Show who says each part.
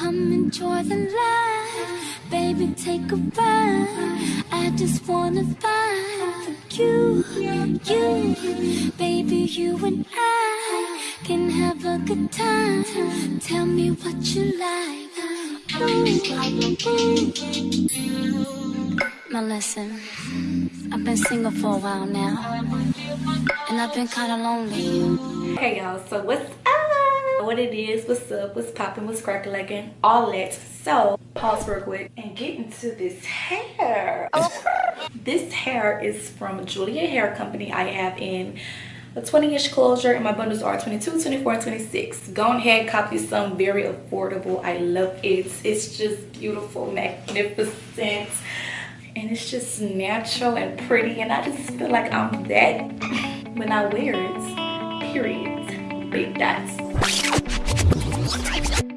Speaker 1: Come enjoy the life, baby, take a ride. I just wanna find you, you, baby, you and I can have a good time. Tell me what you like. Now listen, I've been single for a while now, and I've been kind of lonely.
Speaker 2: Hey y'all, so what's? What it is, what's up, what's popping, what's crackling, all that. So, pause real quick and get into this hair. this hair is from Julia Hair Company. I have in a 20 inch closure and my bundles are 22 24 26 go ahead copy some very affordable i love it it's just beautiful magnificent and it's just natural and pretty and i just feel like i'm that when i wear it period big dots Thank you.